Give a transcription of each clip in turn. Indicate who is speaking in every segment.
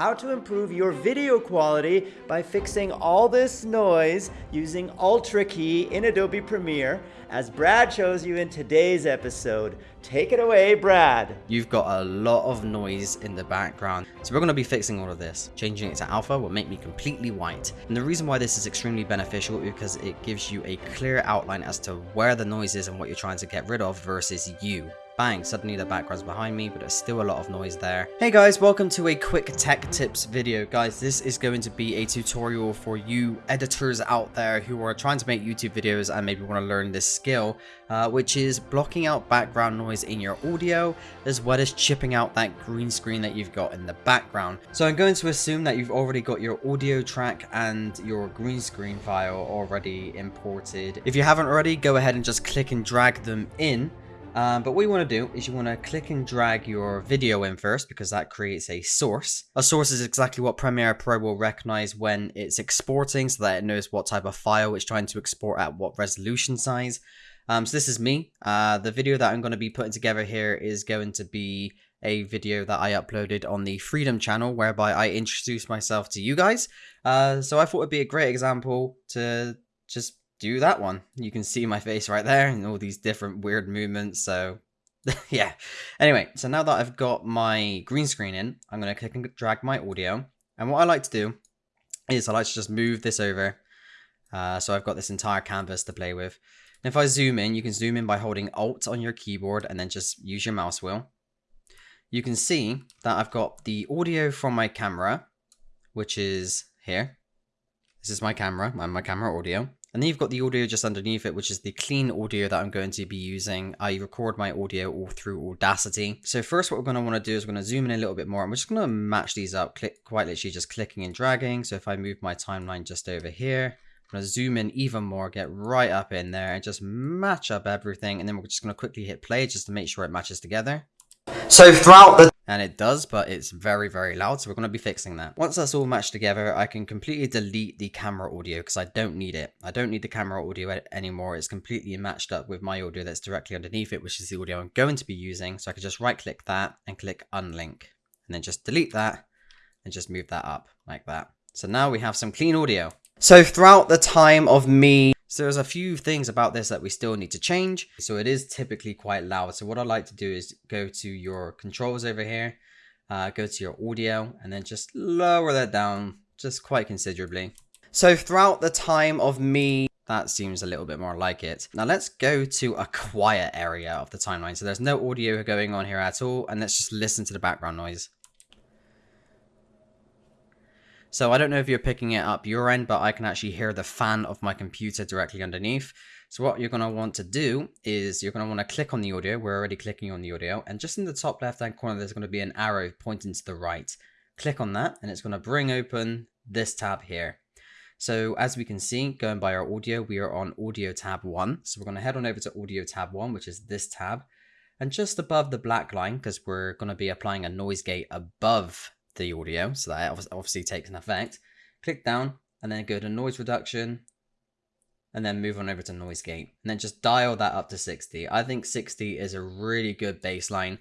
Speaker 1: how to improve your video quality by fixing all this noise using Ultra Key in Adobe Premiere, as Brad shows you in today's episode. Take it away, Brad.
Speaker 2: You've got a lot of noise in the background. So we're going to be fixing all of this. Changing it to alpha will make me completely white. And the reason why this is extremely beneficial is because it gives you a clear outline as to where the noise is and what you're trying to get rid of versus you bang, suddenly the background's behind me, but there's still a lot of noise there. Hey guys, welcome to a quick tech tips video. Guys, this is going to be a tutorial for you editors out there who are trying to make YouTube videos and maybe want to learn this skill, uh, which is blocking out background noise in your audio, as well as chipping out that green screen that you've got in the background. So I'm going to assume that you've already got your audio track and your green screen file already imported. If you haven't already, go ahead and just click and drag them in. Um, but what you want to do is you want to click and drag your video in first because that creates a source. A source is exactly what Premiere Pro will recognize when it's exporting so that it knows what type of file it's trying to export at what resolution size. Um, so this is me. Uh, the video that I'm going to be putting together here is going to be a video that I uploaded on the Freedom channel whereby I introduced myself to you guys. Uh, so I thought it'd be a great example to just do that one. You can see my face right there and all these different weird movements. So yeah. Anyway, so now that I've got my green screen in, I'm going to click and drag my audio. And what I like to do is I like to just move this over. Uh, so I've got this entire canvas to play with. And if I zoom in, you can zoom in by holding Alt on your keyboard and then just use your mouse wheel. You can see that I've got the audio from my camera, which is here. This is my camera, my camera audio. And then you've got the audio just underneath it, which is the clean audio that I'm going to be using. I record my audio all through Audacity. So first what we're going to want to do is we're going to zoom in a little bit more. I'm just going to match these up, click quite literally just clicking and dragging. So if I move my timeline just over here, I'm going to zoom in even more, get right up in there and just match up everything. And then we're just going to quickly hit play just to make sure it matches together. So throughout the and it does, but it's very, very loud. So we're going to be fixing that. Once that's all matched together, I can completely delete the camera audio because I don't need it. I don't need the camera audio anymore. It's completely matched up with my audio that's directly underneath it, which is the audio I'm going to be using. So I can just right click that and click unlink and then just delete that and just move that up like that. So now we have some clean audio. So throughout the time of me so there's a few things about this that we still need to change. So it is typically quite loud. So what I like to do is go to your controls over here, uh, go to your audio, and then just lower that down just quite considerably. So throughout the time of me that seems a little bit more like it. Now let's go to a quiet area of the timeline. So there's no audio going on here at all. And let's just listen to the background noise. So I don't know if you're picking it up your end, but I can actually hear the fan of my computer directly underneath. So what you're going to want to do is you're going to want to click on the audio. We're already clicking on the audio. And just in the top left hand corner, there's going to be an arrow pointing to the right. Click on that and it's going to bring open this tab here. So as we can see, going by our audio, we are on audio tab one. So we're going to head on over to audio tab one, which is this tab. And just above the black line, because we're going to be applying a noise gate above the audio, so that obviously takes an effect. Click down and then go to noise reduction and then move on over to noise gate and then just dial that up to 60. I think 60 is a really good baseline.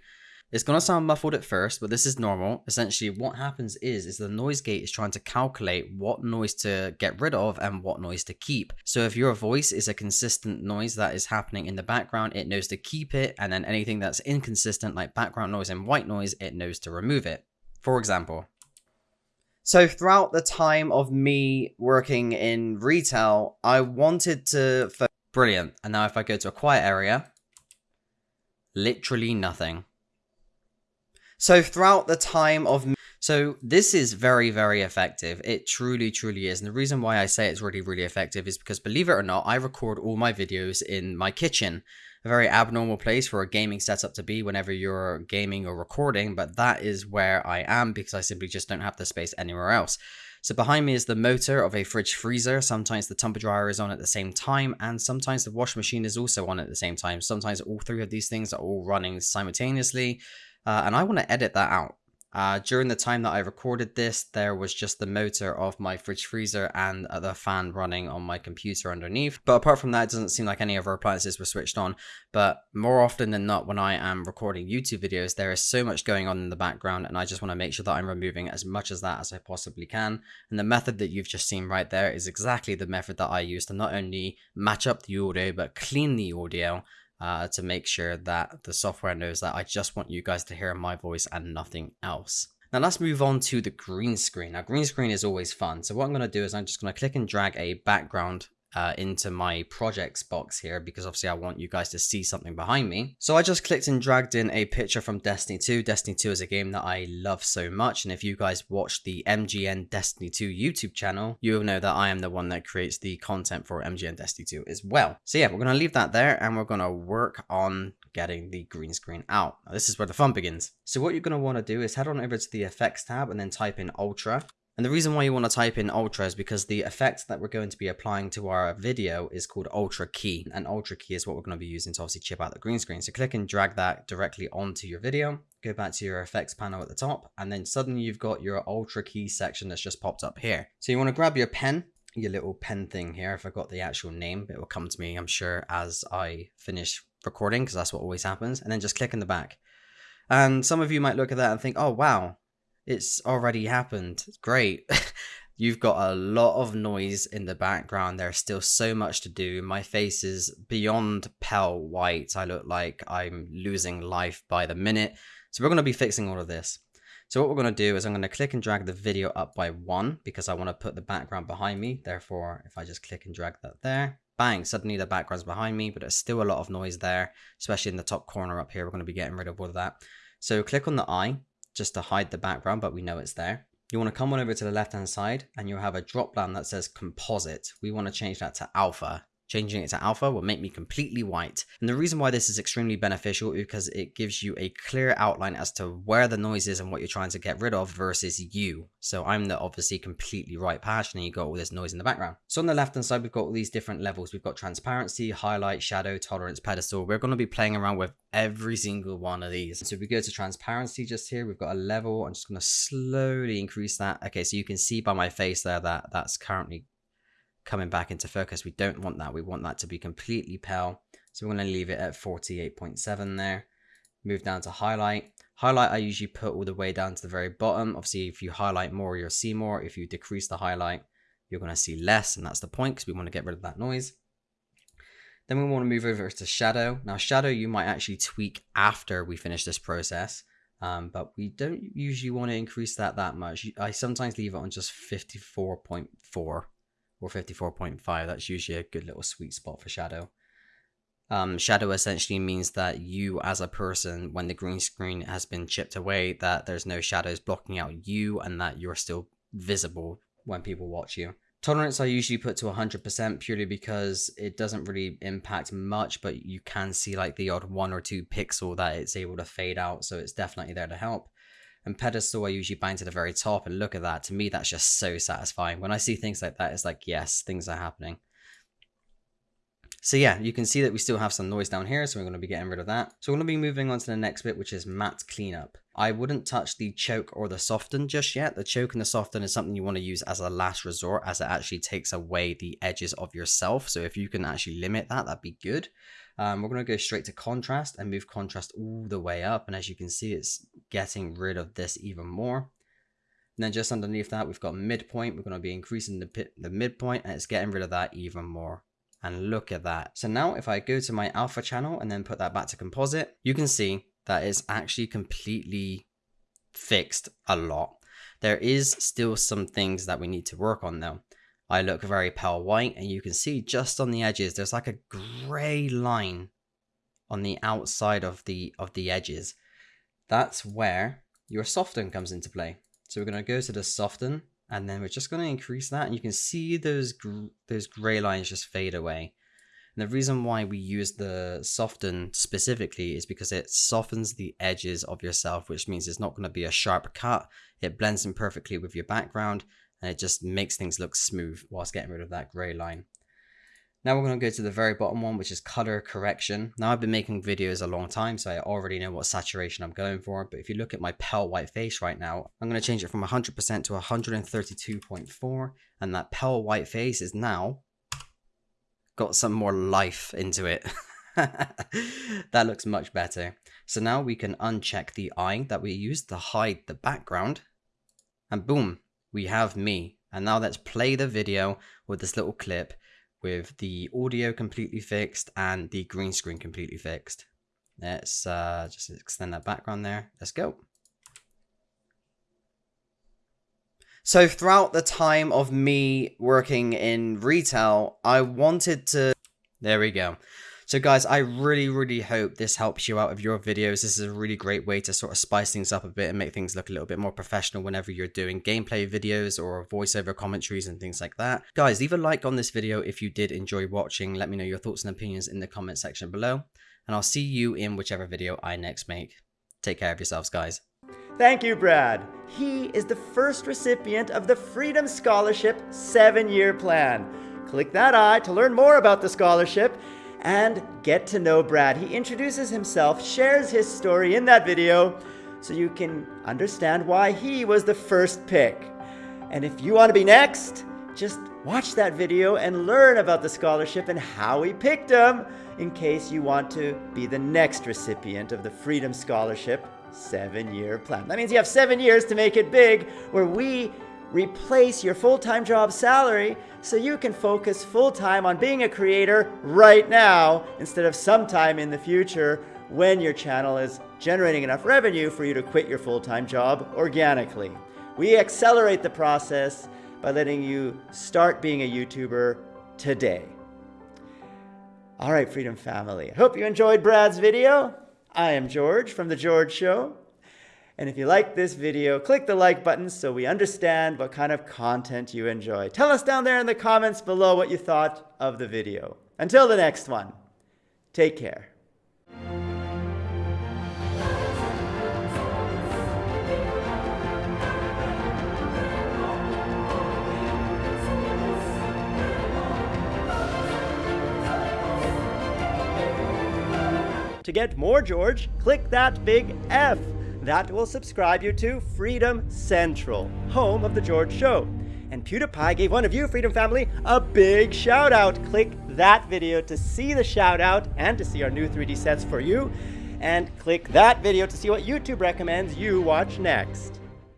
Speaker 2: It's going to sound muffled at first, but this is normal. Essentially, what happens is, is the noise gate is trying to calculate what noise to get rid of and what noise to keep. So if your voice is a consistent noise that is happening in the background, it knows to keep it. And then anything that's inconsistent, like background noise and white noise, it knows to remove it. For example, so throughout the time of me working in retail, I wanted to... Brilliant. And now if I go to a quiet area, literally nothing. So throughout the time of... So this is very, very effective. It truly, truly is. And the reason why I say it's really, really effective is because believe it or not, I record all my videos in my kitchen a very abnormal place for a gaming setup to be whenever you're gaming or recording, but that is where I am because I simply just don't have the space anywhere else. So behind me is the motor of a fridge freezer. Sometimes the tumble dryer is on at the same time, and sometimes the wash machine is also on at the same time. Sometimes all three of these things are all running simultaneously, uh, and I want to edit that out. Uh, during the time that I recorded this, there was just the motor of my fridge freezer and the fan running on my computer underneath. But apart from that, it doesn't seem like any other appliances were switched on. But more often than not, when I am recording YouTube videos, there is so much going on in the background, and I just want to make sure that I'm removing as much as that as I possibly can. And the method that you've just seen right there is exactly the method that I use to not only match up the audio, but clean the audio uh, to make sure that the software knows that I just want you guys to hear my voice and nothing else. Now let's move on to the green screen. Now green screen is always fun. So what I'm going to do is I'm just going to click and drag a background uh, into my projects box here because obviously I want you guys to see something behind me. So I just clicked and dragged in a picture from Destiny 2. Destiny 2 is a game that I love so much and if you guys watch the MGN Destiny 2 YouTube channel, you'll know that I am the one that creates the content for MGN Destiny 2 as well. So yeah, we're going to leave that there and we're going to work on getting the green screen out. Now, this is where the fun begins. So what you're going to want to do is head on over to the effects tab and then type in ultra and the reason why you want to type in Ultra is because the effect that we're going to be applying to our video is called Ultra Key. And Ultra Key is what we're going to be using to obviously chip out the green screen. So click and drag that directly onto your video. Go back to your effects panel at the top. And then suddenly you've got your Ultra Key section that's just popped up here. So you want to grab your pen your little pen thing here. If I got the actual name, it will come to me, I'm sure, as I finish recording, because that's what always happens. And then just click in the back. And some of you might look at that and think, oh, wow, it's already happened. Great. You've got a lot of noise in the background. There's still so much to do. My face is beyond pale white. I look like I'm losing life by the minute. So we're going to be fixing all of this. So what we're going to do is I'm going to click and drag the video up by one because I want to put the background behind me. Therefore, if I just click and drag that there, bang, suddenly the background's behind me, but there's still a lot of noise there, especially in the top corner up here. We're going to be getting rid of all of that. So click on the eye just to hide the background, but we know it's there. You want to come on over to the left hand side and you'll have a drop down that says composite. We want to change that to alpha. Changing it to alpha will make me completely white. And the reason why this is extremely beneficial is because it gives you a clear outline as to where the noise is and what you're trying to get rid of versus you. So I'm the obviously completely right patch and you got all this noise in the background. So on the left hand side, we've got all these different levels. We've got transparency, highlight, shadow, tolerance, pedestal. We're going to be playing around with every single one of these. So if we go to transparency just here, we've got a level. I'm just going to slowly increase that. Okay, so you can see by my face there that that's currently coming back into focus. We don't want that. We want that to be completely pale. So we're going to leave it at 48.7 there. Move down to highlight. Highlight I usually put all the way down to the very bottom. Obviously, if you highlight more, you'll see more. If you decrease the highlight, you're going to see less. And that's the point because we want to get rid of that noise. Then we want to move over to shadow. Now shadow you might actually tweak after we finish this process. Um, but we don't usually want to increase that that much. I sometimes leave it on just 54.4 or 54.5. That's usually a good little sweet spot for shadow. Um, shadow essentially means that you as a person, when the green screen has been chipped away, that there's no shadows blocking out you and that you're still visible when people watch you. Tolerance I usually put to 100% purely because it doesn't really impact much, but you can see like the odd one or two pixel that it's able to fade out, so it's definitely there to help and pedestal I usually bind to the very top and look at that. To me, that's just so satisfying. When I see things like that, it's like, yes, things are happening. So yeah, you can see that we still have some noise down here, so we're going to be getting rid of that. So we're going to be moving on to the next bit, which is matte cleanup. I wouldn't touch the choke or the soften just yet. The choke and the soften is something you want to use as a last resort, as it actually takes away the edges of yourself. So if you can actually limit that, that'd be good. Um, we're going to go straight to contrast and move contrast all the way up. And as you can see, it's getting rid of this even more. And then just underneath that, we've got midpoint. We're going to be increasing the, the midpoint and it's getting rid of that even more. And look at that. So now if I go to my alpha channel and then put that back to composite, you can see that it's actually completely fixed a lot. There is still some things that we need to work on though. I look very pale white and you can see just on the edges there's like a grey line on the outside of the of the edges. That's where your soften comes into play. So we're going to go to the soften and then we're just going to increase that and you can see those gr those grey lines just fade away. And the reason why we use the soften specifically is because it softens the edges of yourself, which means it's not going to be a sharp cut. It blends in perfectly with your background and it just makes things look smooth whilst getting rid of that gray line. Now we're going to go to the very bottom one, which is color correction. Now I've been making videos a long time, so I already know what saturation I'm going for. But if you look at my pale white face right now, I'm going to change it from 100% to 132.4. And that pale white face is now got some more life into it. that looks much better. So now we can uncheck the eye that we used to hide the background. And boom, we have me. And now let's play the video with this little clip with the audio completely fixed and the green screen completely fixed. Let's uh, just extend that background there. Let's go. So throughout the time of me working in retail, I wanted to... There we go. So guys, I really, really hope this helps you out of your videos. This is a really great way to sort of spice things up a bit and make things look a little bit more professional whenever you're doing gameplay videos or voiceover commentaries and things like that. Guys, leave a like on this video if you did enjoy watching. Let me know your thoughts and opinions in the comment section below. And I'll see you in whichever video I next make. Take care of yourselves, guys.
Speaker 1: Thank you, Brad. He is the first recipient of the Freedom Scholarship seven-year plan. Click that eye to learn more about the scholarship and get to know Brad. He introduces himself, shares his story in that video so you can understand why he was the first pick. And if you want to be next, just watch that video and learn about the scholarship and how we picked him in case you want to be the next recipient of the Freedom Scholarship seven-year plan. That means you have seven years to make it big where we replace your full-time job salary so you can focus full-time on being a creator right now instead of sometime in the future when your channel is generating enough revenue for you to quit your full-time job organically. We accelerate the process by letting you start being a YouTuber today. All right, Freedom Family. I hope you enjoyed Brad's video. I am George from The George Show. And if you like this video, click the like button so we understand what kind of content you enjoy. Tell us down there in the comments below what you thought of the video. Until the next one, take care. To get more George, click that big F. That will subscribe you to Freedom Central, home of The George Show. And PewDiePie gave one of you, Freedom Family, a big shout out. Click that video to see the shout out and to see our new 3D sets for you. And click that video to see what YouTube recommends you watch next.